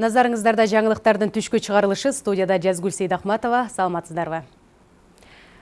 Назарыңыздарда жаңылықтардың түшкі чығарылышы студияда Жазгүл Сейдахматова. Саламатсыздарбы?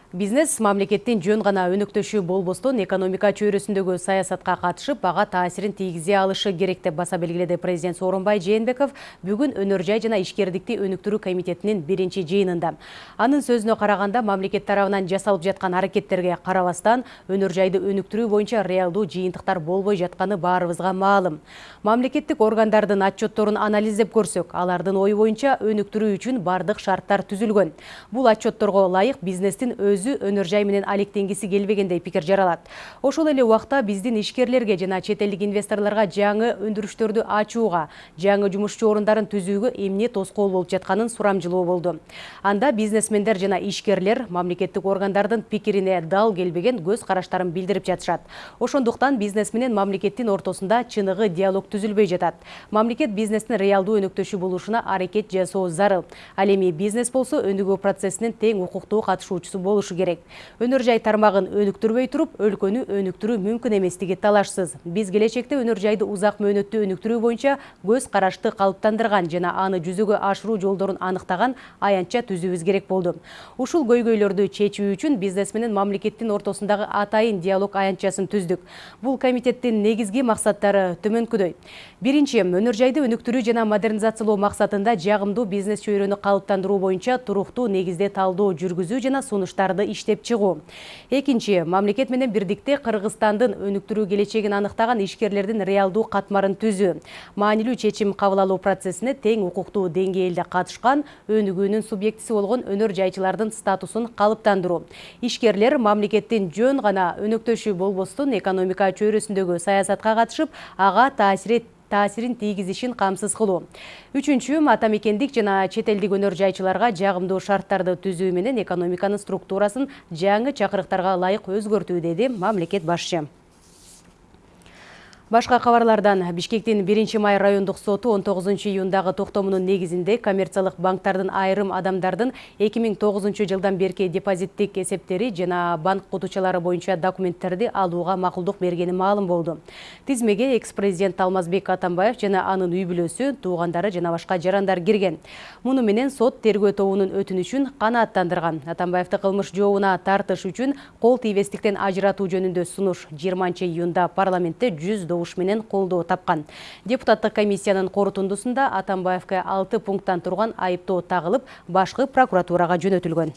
Бизнес мамлекеттен жөн ғана өнүктөшү болбостон экономика чөйрөсүндөгү саясатка катышып, ага таасирин тийгизе алышы керек деп баса белгиледи президент Сооронбай Жээнбеков бүгүн өнөр жай жана ишкердикти өнүктүрүү комитетинин биринчи жыйынында. Анын сөзүнө караганда, мамлекет тарабынан жасалып жаткан аракеттерге карабастан, өнөр жайды өнүктүрүү боюнча реалдуу жыйынтыктар болбой жатканы баарыбызга маалым. Мамлекеттик органдардын отчетторун анализдеп көрсөк, алардын ою боюнча өнүктүрүү үчүн бардык шарттар түзүлгөн. Бул отчетторго ылайык бизнестин өз өзү өнөр жай менен алектенгиси келбегендей пикир жаралат ошол эле убакта биздин ишкерлерге жана чет элдик инвесторлорго жаңы өндүрүштөрдү ачууга жаңы жумушчу орундарын түзүүгө эмне тоскоол болуп жатканын сурамжылоо болду. Анда бизнесмендер жана ишкерлер мамлекеттик органдардын пикирине дал келбеген көз караштарын билдирип жатышат. Ошондуктан бизнес менен мамлекеттин ортосунда чыныгы диалог түзүлбөй жатат. Мамлекет бизнестин реалдуу өнөктөшү болушуна аракет жасоо зарыл. Ал эми бизнес болсо өнүгүү процессинин тең укуктуу катышуучусу болушу керек. Өнөр жай тармагын өнүктүрбөй туруп өлкөнү өнүктүрүү мүмкүн эместиги талашсыз. Биз келечекте өнөр жайды узак мөөнөттүү өнүктүрүү боюнча көз карашты калыптандырган жана аны жүзөгө ашыруу жолдорун аныктаган аянтча түзүүбүз керек болду. Ушул көйгөйлөрдү чечүү үчүн бизнес менен мамлекеттин ортосундагы атайын диалог аянтчасын түздүк. Бул комитеттин негизги максаттары төмөнкүдөй биринчи өнөр жайды өнүктүрүү жана модернизациялоо максатында жагымдуу бизнес чөйрөнү калыптандыруу боюнча туруктуу негизде талдоо жүргүзүү жана сунуштарды иштеп чыгуу экинчи мамлекет менен бирдикте кыргызстандын өнүктүрүү келечегин аныктаган ишкерлердин реалдуу катмарын түзүү маанилүү чечим кабыл алуу процессине тең укуктуу деңгээлде катышкан өнүгүүнүн субъектиси болгон өнөр жайчылардын статусун калыптандыруу ишкерлер мамлекеттин жөн гана өнөктөшү болбостон экономика чөйрөсүндөгү саясатка катышып ага таасир таасирин тийгизишин камсыз кылуу. Үчүнчү ата мекендик жана чет элдик өнөр жайчыларга жагымдуу шарттарды түзүү менен экономиканын структурасын жаңы чакырыктарга ылайык өзгөртүү деди мамлекет башчы Башка кабарлардан Бишкектин 1 май райондук соту 19 июндагы токтомунун негизинде коммерциялык банктардын айрым адамдардын 2009 жылдан берки депозиттик эсептери жана банк кутучалары боюнча документтерди алууга макулдук бергени маалым болду. Тизмеге экс-президент Алмазбек Атамбаев жана анын үй бүлөсү, туугандары жана башка жарандар кирген. Муну менен сот тергөө тобунун өтүнүчүн канааттандырган. Атамбаевди кылмыш жообуна тартыш үчүн кол тийбестиктен ажыратуу жөнүндө сунуш 20 июнда парламентте 100 добуш менен колдоо тапкан депутаттык комиссиянын корутундусунда атамбаевке алты пункттан турган айыптоо тагылып башкы прокуратурага жөнөтүлгөн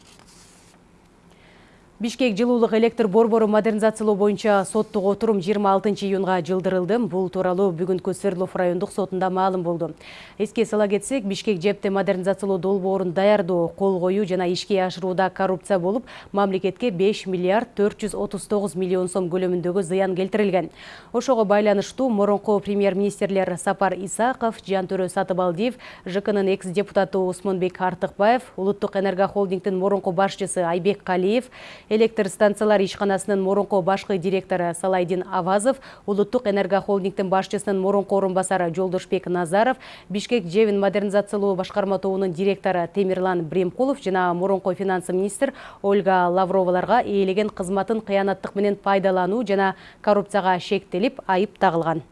Бишкек жылуулук электр борбору модернизациялоо боюнча соттук отурум 26 июнга жылдырылды. Бул тууралуу бүгүнкү Свердлов райондук сотунда маалым болду. Эске сала кетсек, Бишкек жепте модернизациялоо долбоорун даярдоо, кол коюу жана ишке ашырууда коррупция болуп, мамлекетке 5 миллиард 439 миллион сом көлөмүндөгү зыян келтирилген. Ошого байланыштуу мурунку премьер-министрлер Сапар Исаков, Жантөрө Сатыбалдиев, ЖКнын экс-депутаты Усмонбек Артыкбаев, Улуттук энергохолдингдин мурунку башчысы Айбек Калиев, электр станциялар ишканасынын мурунку башкы директору салайдин авазов улуттук энергохолдингдин башчысынын мурунку орун басары жолдошбек назаров бишкек жебин модернизациялоо башкарма тобунун директору темирлан бремкулов жана мурунку финанс министр ольга лавроваларга ээлеген кызматын кыянаттык менен пайдалануу жана коррупцияга шектелип айып тагылган.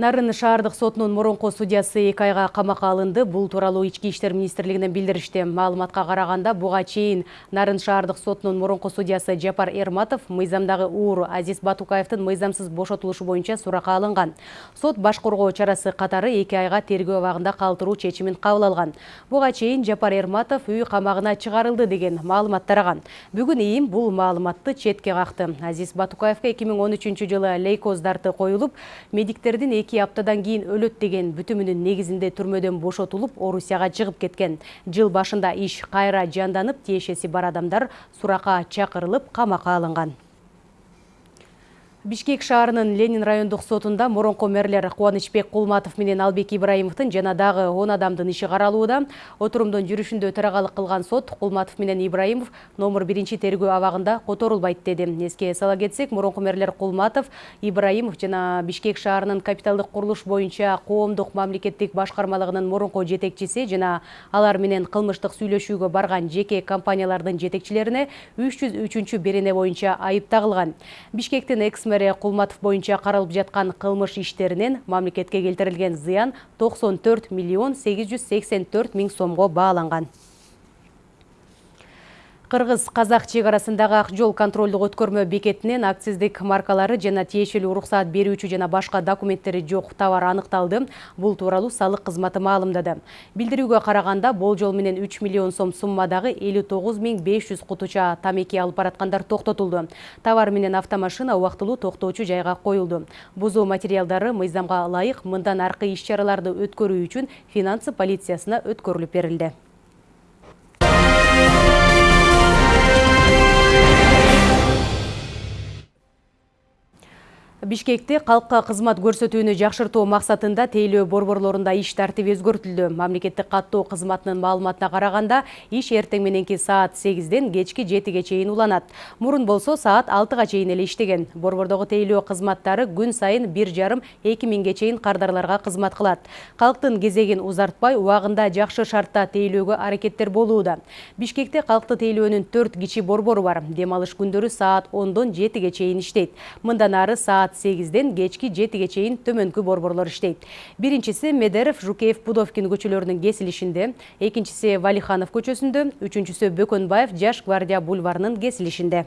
Нарын шаардык сотунун мурунку судьясы эки айга камакка алынды. Бул тууралуу ички иштер министрлигинен билдиришти. Маалыматка караганда буга чейин Нарын шаардык сотунун мурунку судьясы Жапар Эрматов мыйзамдагы уур Азиз Батукаевдин мыйзамсыз бошотулушу боюнча суракка алынган. Сот баш коргоо чарасы катары эки айга тергөө абагында калтыруу чечимин кабыл алган. Буга чейин Жапар Эрматов үй камагына чыгарылды деген маалымат тараган. Бүгүн ИИМ бул маалыматты четке какты. Азиз Батукаевке 2013 жылы лейкоз дарты коюлуп, медиктердин эки аптадан кийин өлөт деген бүтүмүнүн негизинде түрмөдөн бошотулуп орусияга чыгып кеткен. Жыл башында иш кайра жанданып тиешеси бар адамдар суракка чакырылып камакка алынган Бишкек шаарынын Ленин райондук сотунда мурунку мэрлер Кубанычбек Кулматов менен Албек Ибраимовдун жана дагы 10 адамдын иши каралууда. Отурумдун жүрүшүндө төрагалык кылган сот Кулматов менен Ибраимов номер 1 тергөө абагында которулбайт деди. Эске сала кетсек, мурунку мэрлер Кулматов, Ибраимов жана Бишкек шаарынын капиталдык курулуш боюнча коомдук мамлекеттик башкармалыгынын мурунку жетекчиси жана алар менен кылмыштык сүйлөшүүгө барган жеке компаниялардын жетекчилерине 303 берене боюнча айып тагылган. Бишкектин экс Асмере Кулматов боюнча каралып жаткан кылмыш иштеринен мамлекетке келтирилген зыян 94 миллион 884 миң сомго бааланган. Қырғыз Қазақ чегарасындағы ақ жол контролдық өткөрмө бекетінен акциздік маркалары жана тиешелүү уруксаат берүүчү жана башка документтери жок товар аныкталды. Бул тууралуу салык кызматы маалымдады. Билдирүүгө караганда болжол менен 3 миллион сом суммадагы 59 500 кутуча тамеки алып бараткандар токтотулду. Товар менен автомашина убактылуу токтоочу жайга коюлду. Бузуу материалдары мыйзамга ылайык мындан аркы иш чараларды өткөрүү үчүн финансы полициясына өткөрүлүп берилди. Бишкекте калкка кызмат көрсөтүүнү жакшыртуу максатында тейлөө борборлорунда иш тартиби өзгөртүлдү. Мамлекеттик каттоо кызматынын маалыматына караганда, иш эртең мененки саат 8ден кечки 7ге чейин уланат. Мурун болсо саат 6га чейин эле иштеген. Борбордогу тейлөө кызматтары күн сайын 1,5-2 миңге чейин кардарларга кызмат кылат. Калктын кезегин узартпай, убагында жакшы шартта тейлөөгө аракеттер болууда. Бишкекте калкты тейлөөнүн 4 кичи борбору бар. Дем алыш күндөрү саат 10дон 7ге чейин иштейт. Мындан ары саат саат 8ден кечки 7ге чейин төмөнкү борборлор иштейт. Биринчиси Медеров, Жукеев, Пудовкин көчөлөрүнүн кесилишинде, экинчиси Валиханов көчөсүндө, үчүнчүсү Бөкөнбаев Жаш гвардия бульварынын кесилишинде.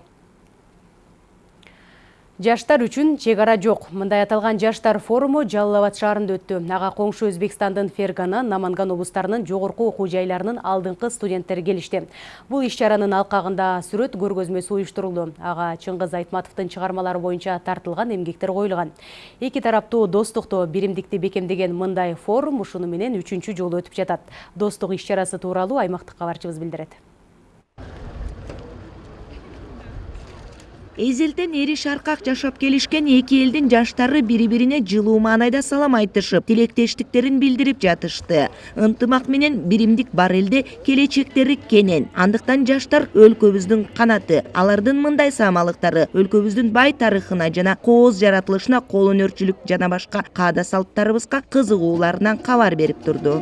Жаштар үчүн чегара жок. Мындай аталган жаштар форуму Жалал Абад шаарында өттү. Ага коңшу Өзбекстандын Фергана, Наманган облустарынын жогорку окуу жайларынын алдыңкы студенттери келишти. Бул иш чаранын алкагында сүрөт көргөзмөсү уюштурулду. Ага Чыңгыз Айтматовдун чыгармалары боюнча тартылган эмгектер коюлган. Эки тараптуу достукту, биримдикти бекемдеген мындай форум ушуну менен үчүнчү жолу өтүп жатат. Достук иш чарасы тууралуу аймактык кабарчыбыз билдирет. Эзелтен эри шаркак жашап келишкен эки элдин жаштары бири бирине жылуу маанайда салам айтышып тилектештиктерин билдирип жатышты. Ынтымак менен биримдик бар элде келечектери кенен. Андыктан жаштар өлкөбүздүн канаты алардын мындай саамалыктары өлкөбүздүн бай тарыхына жана кооз жаратылышына кол өнөрчүлүк жана башка каада салттарыбызга кызыгууларынан кабар берип турду.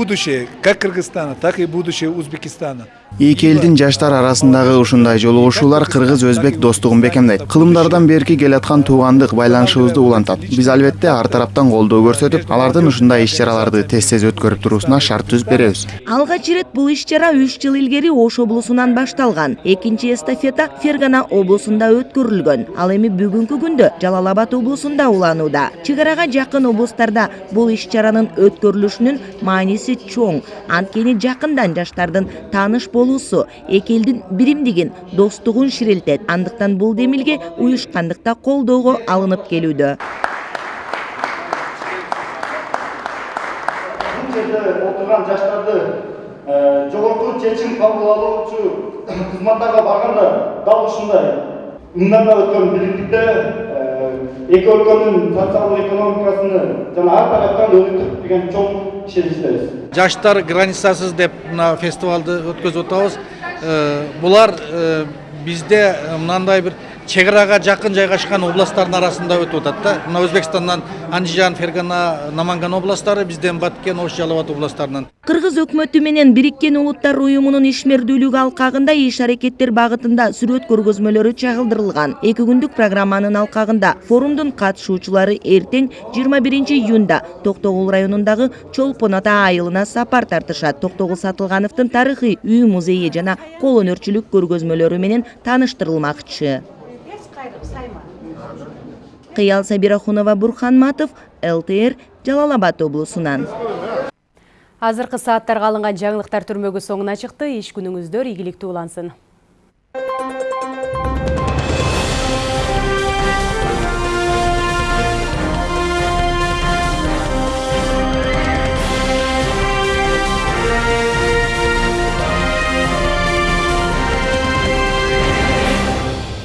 Будущее как Кыргызстана, так и будущее Узбекистана. Эки элдин жаштар арасындагы ушундай жолугушуулар кыргыз өзбек достугун бекемдейт кылымдардан берки келаткан туугандык байланышыбызды улантат биз албетте ар тараптан колдоо көрсөтүп алардын ушундай иш чараларды тез тез өткөрүп туруусуна шарт түзүп беребиз. Алгач ирет бул иш чара үч жыл илгери ош облусунан башталган экинчи эстафета фергана облусунда өткөрүлгөн ал эми бүгүнкү күндө жалал абад облусунда уланууда. Чек арага жакын облустарда бул иш чаранын өткөрүлүшүнүн мааниси чоң. Анткени жакындан жаштардын тааныш болуусу эки элдин биримдигин достугун ширилтет андыктан бул демилге уюшкандыкта колдоого алынып келүүдө. Бул жерде отурган жаштарды э, жогорку чечим кабыл алуучу кызматтарга барганда дал ушундай мындан да өткөн биримдикте э, эки өлкөнүн социалдык экономикасыны жана ар тараптан өнүктүрүп деген чоң жаштар границасыз деп мына фестивалды э, булар э, бизде мынандай бир чек арага жакын жайгашкан областтардын арасында өтүп атат да мына өзбекстандан андижан фергана наманган областтары бизден баткен ош жалал абад областтарынан кыргыз өкмөтү менен бириккен улуттар уюмунун ишмердүүлүгү алкагында иш аракеттер багытында сүрөт көргөзмөлөрү чагылдырылган эки күндүк программанын алкагында форумдун катышуучулары эртең жыйырма биринчи июнда токтогул районундагы чолпон ата айылына сапар тартышат токтогул сатылгановдун тарыхый үй музейи жана кол өнөрчүлүк көргөзмөлөрү менен тааныштырылмакчы кыял сабирахунова бурхан матов лтр жалал абад облусунан азыркы сааттарга алынган жаңылыктар түрмөгү соңуна чыкты. Иш күнүңүздөр ийгиликтүү улансын.